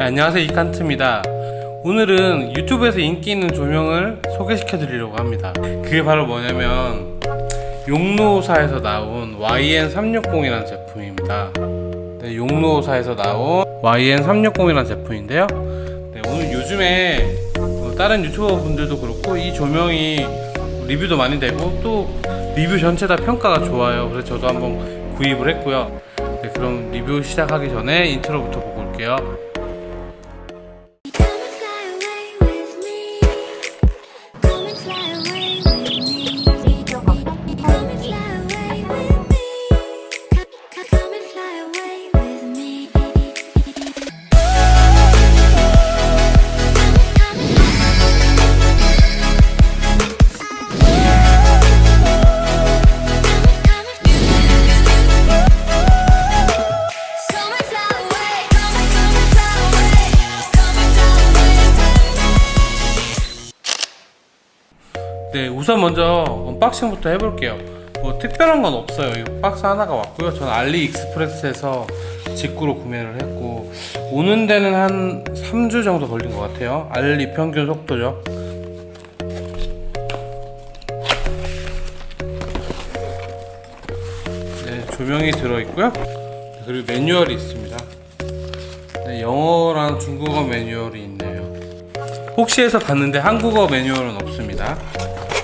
네, 안녕하세요. 이칸트입니다. 오늘은 유튜브에서 인기 있는 조명을 소개시켜 드리려고 합니다. 그게 바로 뭐냐면 용로사에서 나온 YN360이라는 제품입니다. 네, 용로사에서 나온 YN360이라는 제품인데요. 네, 오늘 요즘에 어, 다른 유튜버 분들도 그렇고 이 조명이 리뷰도 많이 되고 또 리뷰 전체 다 평가가 좋아요. 그래서 저도 한번 구입을 했고요. 네, 그럼 리뷰 시작하기 전에 인트로부터 보고 올게요 우선 먼저 언박싱부터 해볼게요. 뭐 특별한 건 없어요. 이 박스 하나가 왔고요. 저는 알리익스프레스에서 직구로 구매를 했고 오는 데는 한 3주 정도 걸린 것 같아요. 알리 평균 속도죠. 네 조명이 들어있고요. 그리고 매뉴얼이 있습니다. 네, 영어랑 중국어 매뉴얼이 있네요. 혹시 해서 봤는데 한국어 매뉴얼은 없습니다.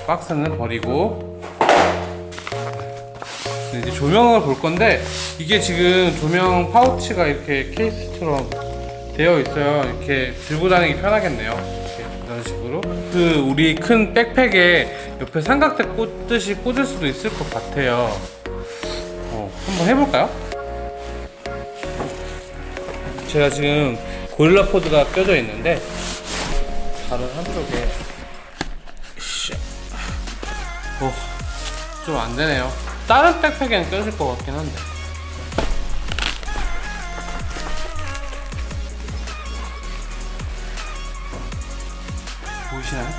박스는 버리고 네, 이제 조명을 볼 건데 이게 지금 조명 파우치가 이렇게 케이스처럼 되어 있어요. 이렇게 들고 다니기 편하겠네요. 이런 식으로 그 우리 큰 백팩에 옆에 삼각대 꽂듯이 꽂을 수도 있을 것 같아요. 어, 한번 해볼까요? 제가 지금 고릴라 포드가 껴져 있는데 다른 한쪽에 좀 안되네요. 다른 백팩에는 껴질 것 같긴 한데. 보이시나요?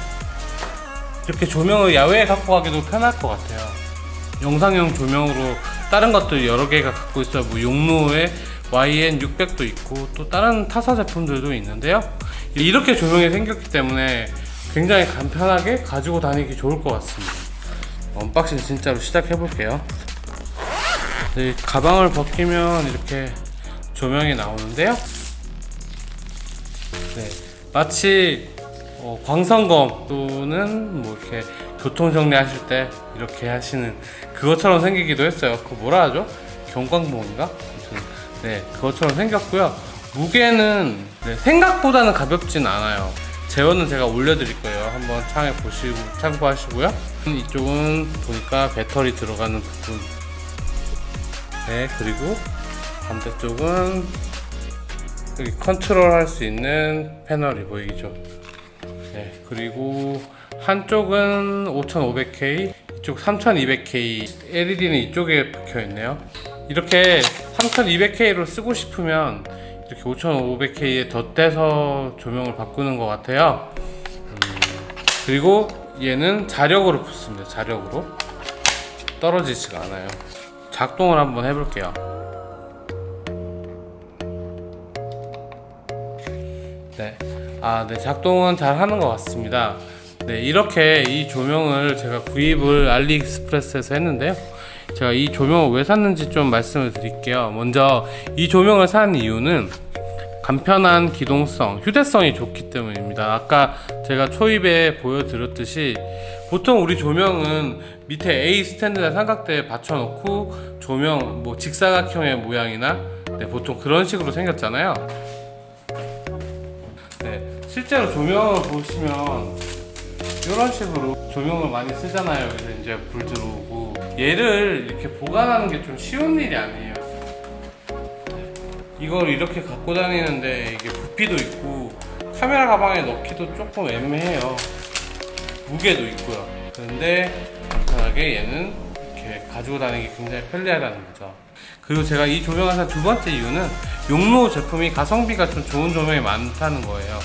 이렇게 조명을 야외에 갖고 가기도 편할 것 같아요. 영상용 조명으로 다른 것들 여러 개가 갖고 있어요. 뭐 용누오에 YN600도 있고 또 다른 타사 제품들도 있는데요. 이렇게 조명이 생겼기 때문에 굉장히 간편하게 가지고 다니기 좋을 것 같습니다 언박싱 진짜로 시작해 볼게요. 네, 가방을 벗기면 이렇게 조명이 나오는데요. 네, 마치 어, 광선검 또는 뭐 이렇게 교통 정리 하실 때 이렇게 하시는 그것처럼 생기기도 했어요. 그 뭐라 하죠? 경광봉인가? 네 그것처럼 생겼고요. 무게는 네, 생각보다는 가볍진 않아요 제어는 제가 올려드릴 거예요. 한번 창에 보시고 참고하시고요. 이쪽은 보니까 배터리 들어가는 부분. 네 그리고 반대쪽은 여기 컨트롤 할 수 있는 패널이 보이죠? 네 그리고 한쪽은 5500K 이쪽 3200K LED는 이쪽에 박혀 있네요. 이렇게 3200K로 쓰고 싶으면 이렇게 5500K에 덧대서 조명을 바꾸는 것 같아요 음, 그리고 얘는 자력으로 붙습니다 자력으로 떨어지지가 않아요 작동을 한번 해볼게요 네. 아, 네. 작동은 잘 하는 것 같습니다. 네. 이렇게 이 조명을 제가 구입을 알리익스프레스에서 했는데요. 제가 이 조명을 왜 샀는지 좀 말씀을 드릴게요. 먼저 이 조명을 산 이유는 간편한 기동성, 휴대성이 좋기 때문입니다. 아까 제가 초입에 보여드렸듯이 보통 우리 조명은 밑에 A 스탠드나 삼각대에 받쳐놓고 조명 뭐 직사각형의 모양이나 네, 보통 그런 식으로 생겼잖아요. 네, 실제로 조명을 보시면 이런 식으로 조명을 많이 쓰잖아요. 그래서 이제 불 들어오고 얘를 이렇게 보관하는 게 좀 쉬운 일이 아니에요. 네, 이걸 이렇게 갖고 다니는데 이게 부피도 있고 카메라 가방에 넣기도 조금 애매해요. 무게도 있고요. 그런데 간편하게 얘는 이렇게 가지고 다니기 굉장히 편리하다는 거죠. 그리고 제가 이 조명을 산 두 번째 이유는 용로 제품이 가성비가 좀 좋은 조명이 많다는 거예요.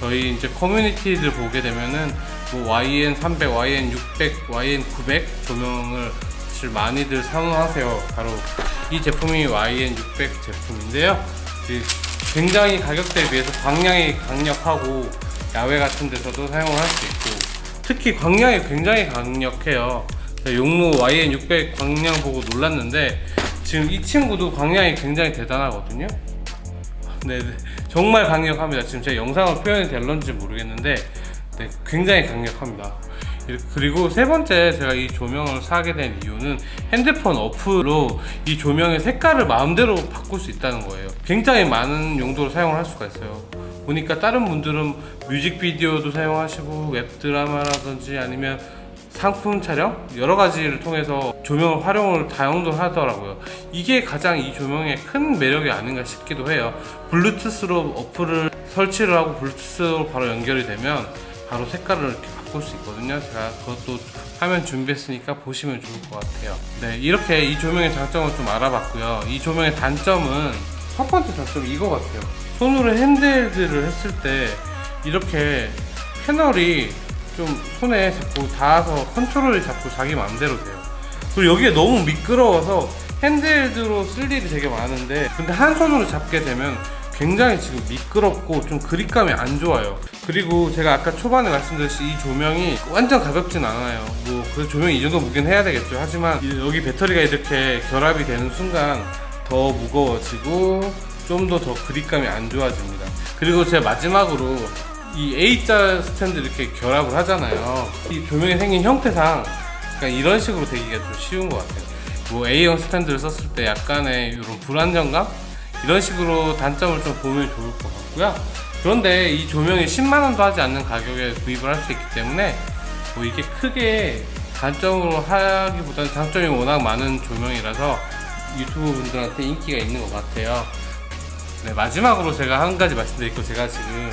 저희 이제 커뮤니티들 보게 되면은 뭐 YN300, YN600, YN900 조명을 사실 많이들 선호하세요. 바로 이 제품이 YN600 제품인데요. 이 굉장히 가격대에 비해서 광량이 강력하고 야외 같은 데서도 사용을 할 수 있고 특히 광량이 굉장히 강력해요. 용로 YN600 광량 보고 놀랐는데 지금 이 친구도 광량이 굉장히 대단하거든요. 네, 네. 정말 강력합니다. 지금 제 영상으로 표현이 될런지 모르겠는데 네, 굉장히 강력합니다. 그리고 세 번째 제가 이 조명을 사게 된 이유는 핸드폰 어플로 이 조명의 색깔을 마음대로 바꿀 수 있다는 거예요. 굉장히 많은 용도로 사용을 할 수가 있어요. 보니까 다른 분들은 뮤직비디오도 사용하시고 웹드라마라든지 아니면 상품 촬영 여러 가지를 통해서 조명을 활용을 다용도 하더라고요. 이게 가장 이 조명의 큰 매력이 아닌가 싶기도 해요. 블루투스로 어플을 설치를 하고 블루투스로 바로 연결이 되면 바로 색깔을 이렇게 바꿀 수 있거든요. 제가 그것도 화면 준비했으니까 보시면 좋을 것 같아요. 네, 이렇게 이 조명의 장점을 좀 알아봤고요. 이 조명의 단점은 첫 번째 단점이 이거 같아요. 손으로 핸들들을 했을 때 이렇게 패널이 좀 손에 자꾸 닿아서 컨트롤이 자꾸 자기 마음대로 돼요. 그리고 여기에 너무 미끄러워서 핸들드로 쓸 일이 되게 많은데 근데 한 손으로 잡게 되면 굉장히 지금 미끄럽고 좀 그립감이 안 좋아요. 그리고 제가 아까 초반에 말씀드렸듯이 이 조명이 완전 가볍진 않아요. 뭐 그래서 조명이 이 정도 무게는 해야 되겠죠. 하지만 이- 여기 배터리가 이렇게 결합이 되는 순간 더 무거워지고 좀 더 더 그립감이 안 좋아집니다. 그리고 제가 마지막으로 이 A자 스탠드 이렇게 결합을 하잖아요. 이 조명이 생긴 형태상 약간 이런 식으로 되기가 좀 쉬운 것 같아요. 뭐 A형 스탠드를 썼을 때 약간의 이런 불안정감 이런 식으로 단점을 좀 보면 좋을 것 같고요. 그런데 이 조명이 10만 원도 하지 않는 가격에 구입을 할 수 있기 때문에 뭐 이게 크게 단점으로 하기보다는 장점이 워낙 많은 조명이라서 유튜브 분들한테 인기가 있는 것 같아요. 네, 마지막으로 제가 한 가지 말씀드릴 거 제가 지금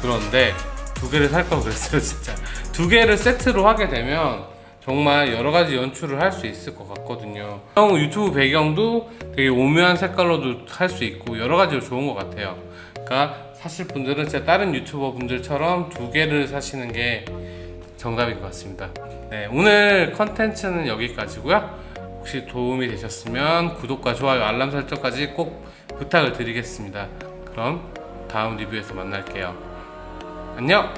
그런데 두 개를 살 걸 그랬어요 진짜 두 개를 세트로 하게 되면 정말 여러 가지 연출을 할 수 있을 것 같거든요. 형 유튜브 배경도 되게 오묘한 색깔로도 할 수 있고 여러 가지로 좋은 것 같아요. 그러니까 사실 분들은 제 다른 유튜버 분들처럼 두 개를 사시는 게 정답인 것 같습니다. 네, 오늘 컨텐츠는 여기까지고요. 혹시 도움이 되셨으면 구독과 좋아요 알람 설정까지 꼭 부탁을 드리겠습니다. 그럼 다음 리뷰에서 만날게요. 안녕